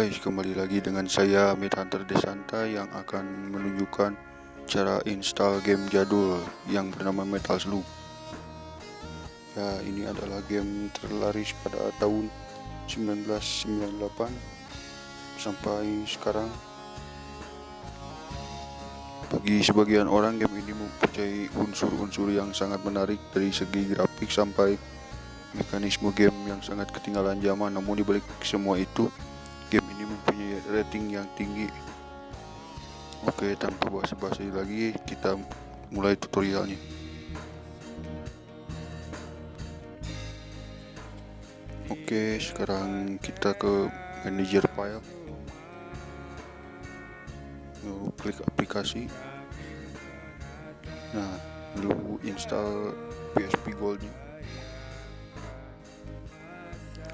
guys, kembali lagi dengan saya Mid Hunter Desanta yang akan menunjukkan cara install game jadul yang bernama Metal Slug. Ya, ini adalah game terlaris pada tahun 1998 sampai sekarang. Bagi sebagian orang, game ini mempunyai unsur-unsur yang sangat menarik dari segi grafik sampai mekanisme game yang sangat ketinggalan zaman. Namun dibalik semua itu, rating yang tinggi. Oke tanpa basa-basi lagi kita mulai tutorialnya. Oke sekarang kita ke manager file. Lalu klik aplikasi. Nah lalu install PSP Goldnya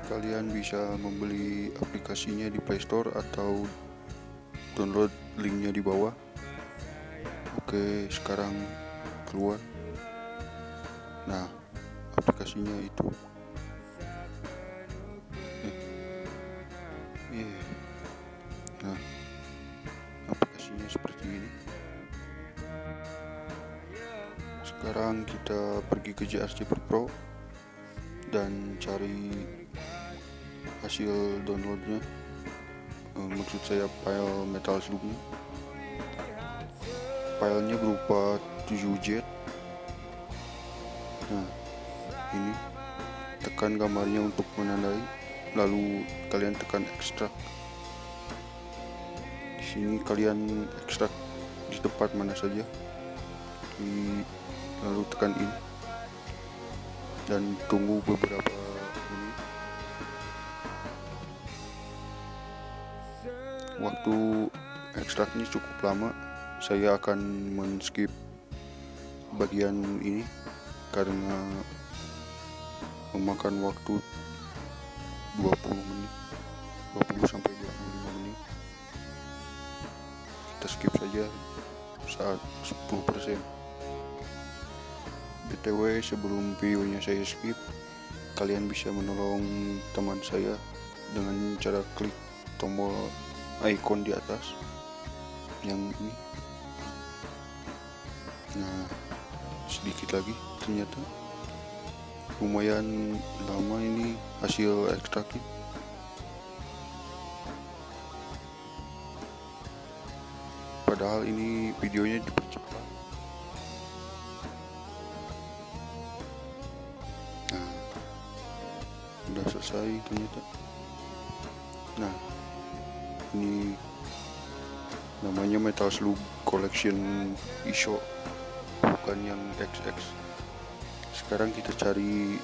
kalian bisa membeli aplikasinya di Play Store atau download linknya di bawah. Oke sekarang keluar. Nah aplikasinya itu. Yeah. nah aplikasinya seperti ini. Sekarang kita pergi ke JRC Pro dan cari hasil downloadnya uh, maksud saya file metal slugnya filenya berupa 7Z nah ini tekan gambarnya untuk menandai lalu kalian tekan ekstrak. Di sini kalian ekstrak di tempat mana saja. Lalu tekan ini dan tunggu beberapa waktu ekstraknya cukup lama saya akan men-skip bagian ini karena memakan waktu 20 menit 20 sampai 25 menit. Kita skip saja saat 10% btw sebelum videonya saya skip kalian bisa menolong teman saya dengan cara klik tombol icon di atas. Yang ini. Nah sedikit lagi ternyata. Lumayan lama ini hasil ekstraknya padahal ini videonya dipercepat. Nah udah selesai ternyata. Nah ini. Namanya Metal Slug Collection ISO bukan yang XX sekarang kita cari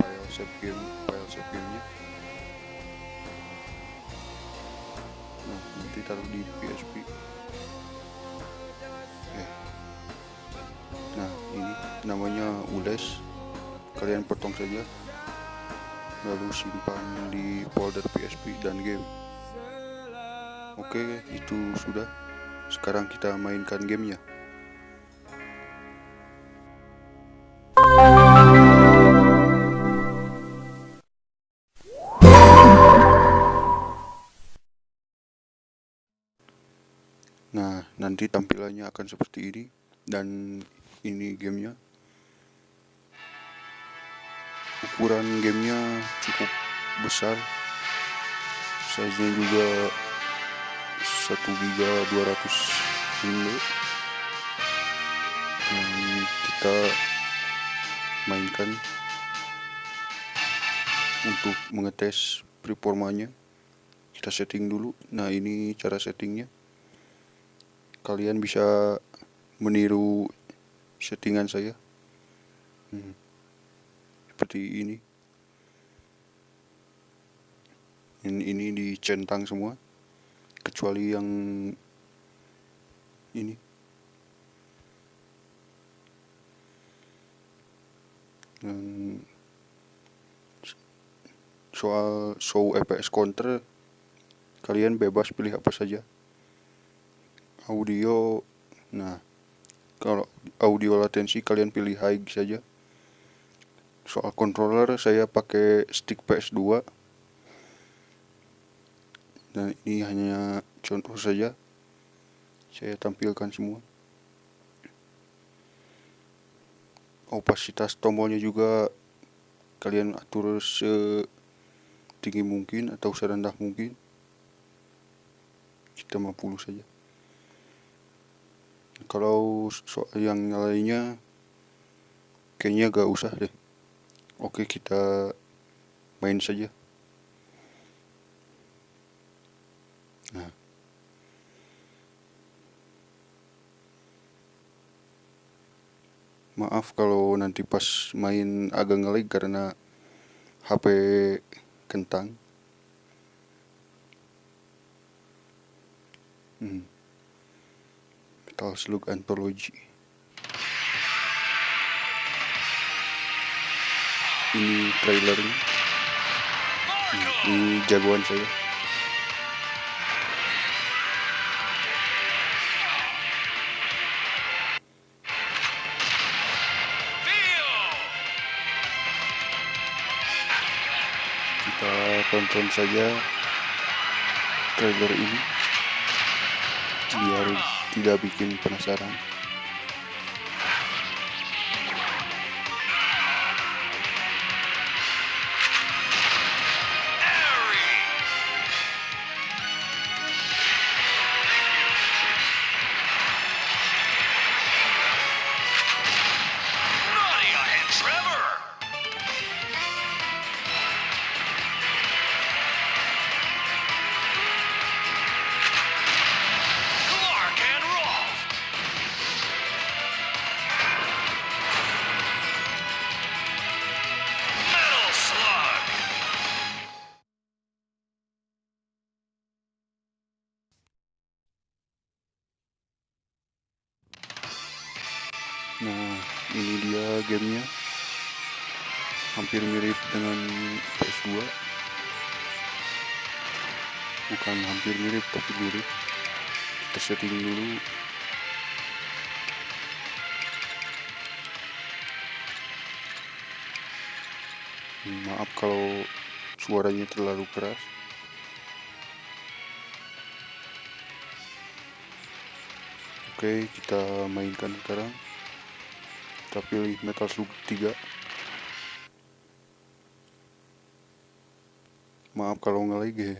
file save game file save gamenya. Nah nanti taruh di PSP eh. nah ini namanya ules. Kalian potong saja lalu simpan di folder PSP dan game Oke, itu sudah. Sekarang kita mainkan gamenya. Nah, nanti tampilannya akan seperti ini dan ini gamenya. Ukuran gamenya cukup besar. Size-nya juga 1 giga 200 mili yang kita mainkan untuk mengetes performanya. Kita setting dulu. Nah ini cara settingnya. Kalian bisa meniru settingan saya. Hmm. seperti ini. Ini, ini dicentang semua kecuali yang ini. Dan soal show fps counter kalian bebas pilih apa saja. Audio nah kalau audio latensi kalian pilih high saja. Soal controller saya pakai stick PS2 dan ini hanya contoh saja. Saya tampilkan semua. Opasitas tombolnya juga kalian atur setinggi mungkin atau serendah mungkin. Kita 50 saja. Kalau soal yang lainnya kayaknya gak usah deh. Oke kita main saja maaf kalau nanti pas main agak ngelag karena HP kentang. Hmm. Metal Slug Anthology. Ini trailernya. Hmm, ini jagoan saya tonton saja trailer ini biar tidak bikin penasaran Nah, ini dia gamenya. Hampir mirip dengan PS2. Bukan hampir mirip, tapi mirip. Kita setting dulu. Maaf kalau suaranya terlalu keras. Oke, kita mainkan sekarang kita pilih Metal Slug 3 maaf kalau nggak lagi.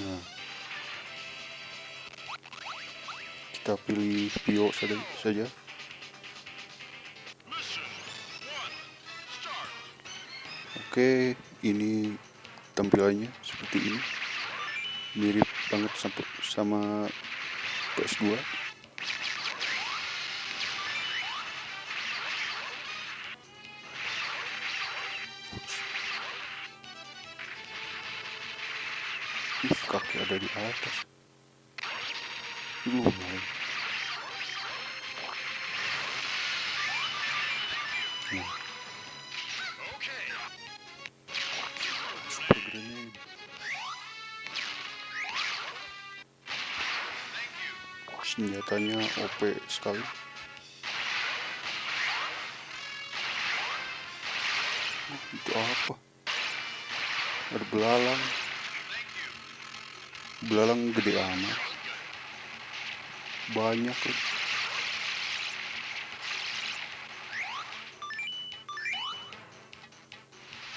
Nah. Kita pilih Pio saja, saja. oke ini tampilannya seperti ini. Mirip banget sama, sama PS2 Ih, kaki ada di atas. Lumayan senjatanya OP sekali. Oh, itu apa? Ada belalang. Belalang gede amat. Banyak loh.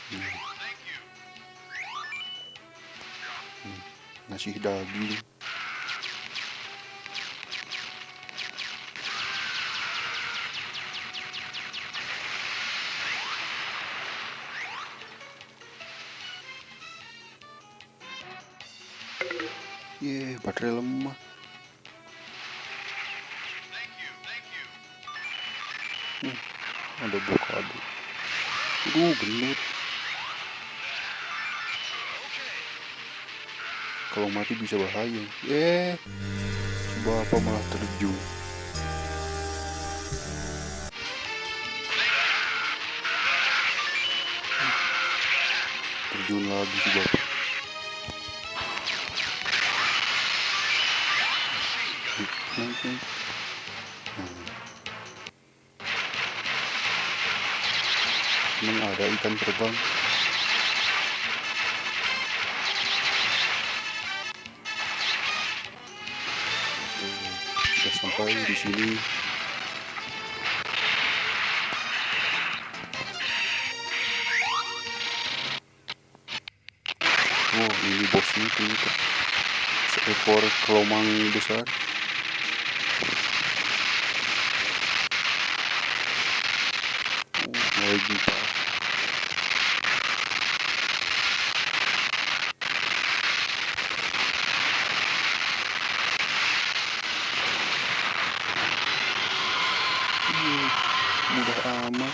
Hmm. Hmm, ngasih daging Hmm, ada blokade. Aduh, gendut. Kalau mati bisa bahaya. Eh, bapak malah terjun. Terjun lagi si bapak. Nanti. kuning ada ikan terbang. Sudah sampai di sini. Wow ini bosnya ternyata seekor kelomang besar. Amat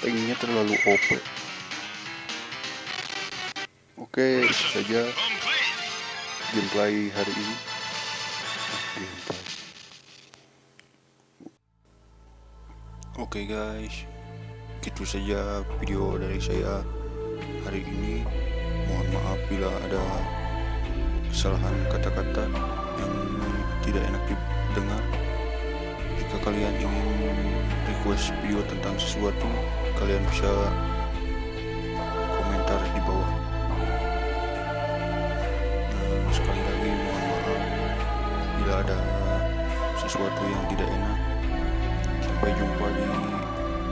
tanknya terlalu OP oke itu saja gameplay hari ini. Gameplay oke guys. Itu saja video dari saya hari ini mohon maaf bila ada kesalahan kata-kata yang tidak enak didengar jika kalian ingin request video tentang sesuatu kalian bisa komentar di bawah sekali lagi mohon maaf bila ada sesuatu yang tidak enak. Sampai jumpa di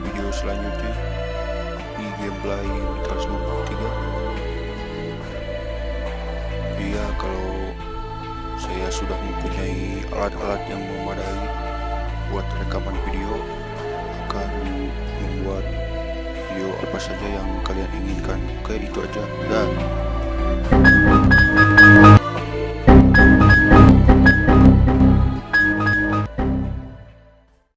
video selanjutnya di gameplay Slug 3. Kalau saya sudah mempunyai alat-alat yang memadai buat rekaman video akan membuat video apa saja yang kalian inginkan. Oke, itu aja. Dan